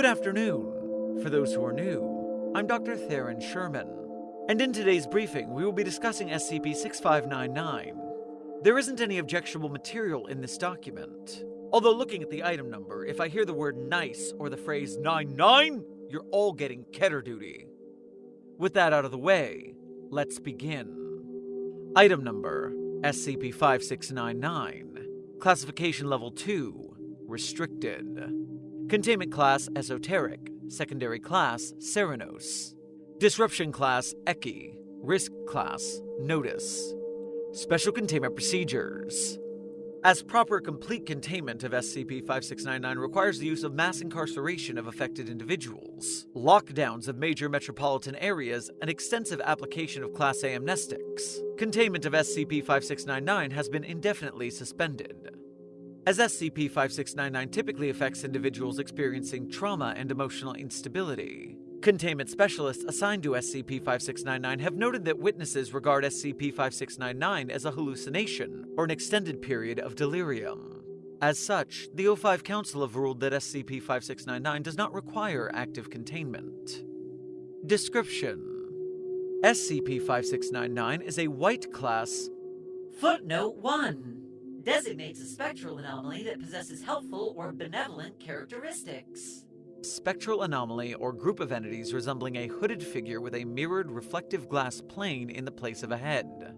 Good afternoon. For those who are new, I'm Dr. Theron Sherman, and in today's briefing, we will be discussing SCP 6599. There isn't any objectionable material in this document. Although, looking at the item number, if I hear the word nice or the phrase 99, you're all getting Keter duty. With that out of the way, let's begin. Item number SCP 5699. Classification Level 2 Restricted. Containment Class Esoteric. Secondary Class Cernunnos. Disruption Class Ekhi. Risk Class Notice. Special Containment Procedures. As proper complete containment of SCP 5699 requires the use of mass incarceration of affected individuals, lockdowns of major metropolitan areas, and extensive application of Class A amnestics, containment of SCP 5699 has been indefinitely suspended. As SCP 5699 typically affects individuals experiencing trauma and emotional instability, Containment specialists assigned to SCP 5699 have noted that witnesses regard SCP 5699 as a hallucination or an extended period of delirium. As such, the O5 Council have ruled that SCP 5699 does not require active containment. Description SCP 5699 is a white class. Footnote 1 designates a spectral anomaly that possesses helpful or benevolent characteristics spectral anomaly or group of entities resembling a hooded figure with a mirrored reflective glass plane in the place of a head.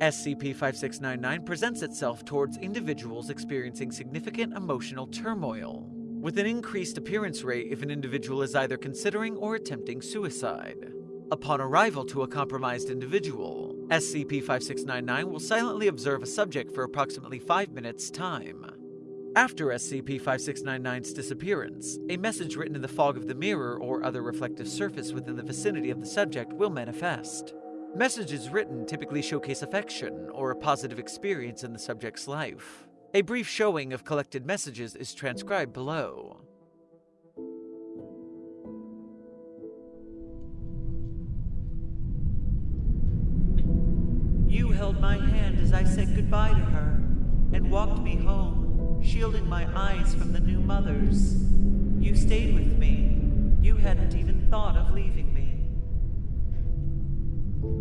SCP-5699 presents itself towards individuals experiencing significant emotional turmoil, with an increased appearance rate if an individual is either considering or attempting suicide. Upon arrival to a compromised individual, SCP-5699 will silently observe a subject for approximately 5 minutes' time. After SCP-5699's disappearance, a message written in the fog of the mirror or other reflective surface within the vicinity of the subject will manifest. Messages written typically showcase affection or a positive experience in the subject's life. A brief showing of collected messages is transcribed below. My hand as I said goodbye to her and walked me home shielding my eyes from the new mothers. You stayed with me. You hadn't even thought of leaving me.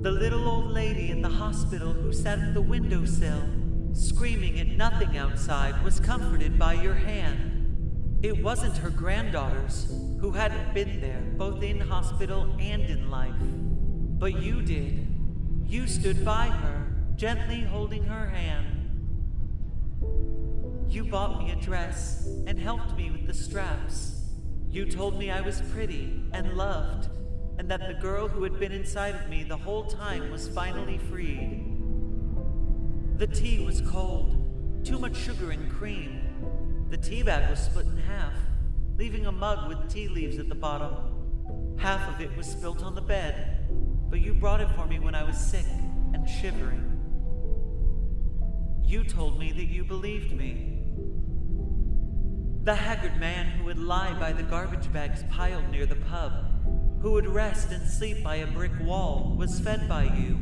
The little old lady in the hospital who sat at the windowsill, screaming at nothing outside, was comforted by your hand. It wasn't her granddaughters, who hadn't been there, both in hospital and in life. But you did. You stood by her, gently holding her hand. You bought me a dress and helped me with the straps. You told me I was pretty and loved, and that the girl who had been inside of me the whole time was finally freed. The tea was cold, too much sugar and cream. The tea bag was split in half, leaving a mug with tea leaves at the bottom. Half of it was spilt on the bed, but you brought it for me when I was sick and shivering. You told me that you believed me, the haggard man who would lie by the garbage bags piled near the pub, who would rest and sleep by a brick wall, was fed by you.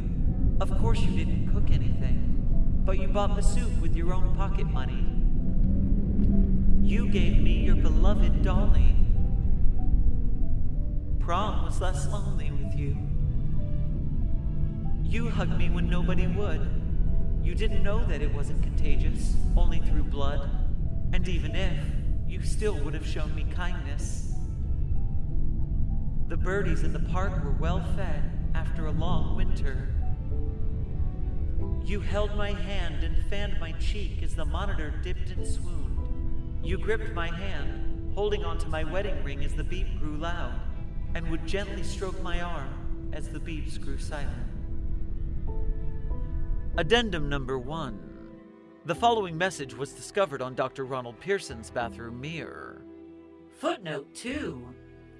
Of course, you didn't cook anything, but you bought the soup with your own pocket money. You gave me your beloved dolly. Prom was less lonely with you. You hugged me when nobody would. You didn't know that it wasn't contagious, only through blood. And even if, you still would have shown me kindness. The birdies in the park were well fed after a long winter. You held my hand and fanned my cheek as the monitor dipped and swooned. You gripped my hand, holding onto my wedding ring as the beep grew loud, and would gently stroke my arm as the beeps grew silent. Addendum number one. The following message was discovered on Dr. Ronald Pearson's bathroom mirror. Footnote 2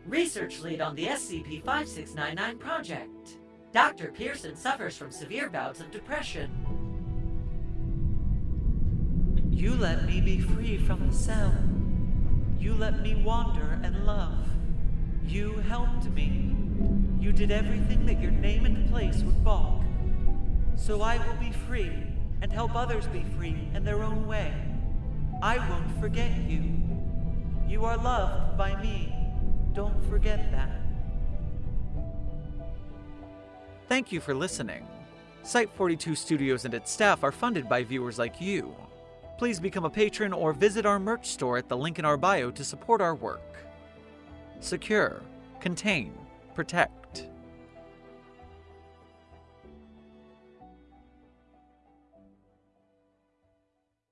Research lead on the SCP 5699 project. Dr. Pearson suffers from severe bouts of depression. You let me be free from the cell. You let me wander and love. You helped me. You did everything that your name and place would balk. So I will be free and help others be free in their own way. I won't forget you. You are loved by me. Don't forget that. Thank you for listening. Site 42 Studios and its staff are funded by viewers like you. Please become a patron or visit our merch store at the link in our bio to support our work. Secure, contain, protect.